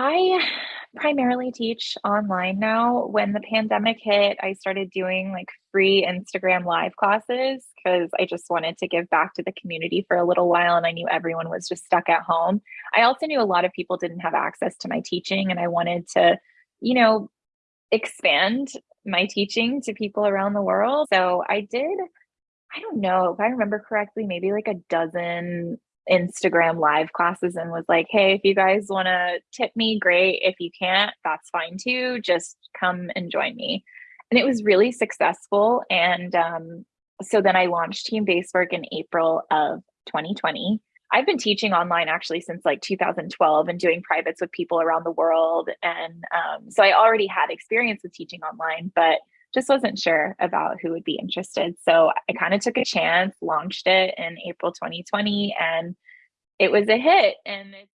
I primarily teach online now. When the pandemic hit, I started doing like free Instagram live classes because I just wanted to give back to the community for a little while and I knew everyone was just stuck at home. I also knew a lot of people didn't have access to my teaching and I wanted to, you know, expand my teaching to people around the world. So I did, I don't know if I remember correctly, maybe like a dozen Instagram live classes and was like, hey, if you guys want to tip me, great. If you can't, that's fine too. Just come and join me. And it was really successful. And um, so then I launched Team Basework in April of 2020. I've been teaching online actually since like 2012 and doing privates with people around the world. And um, so I already had experience with teaching online, but just wasn't sure about who would be interested. So I kind of took a chance, launched it in April 2020, and it was a hit. And it's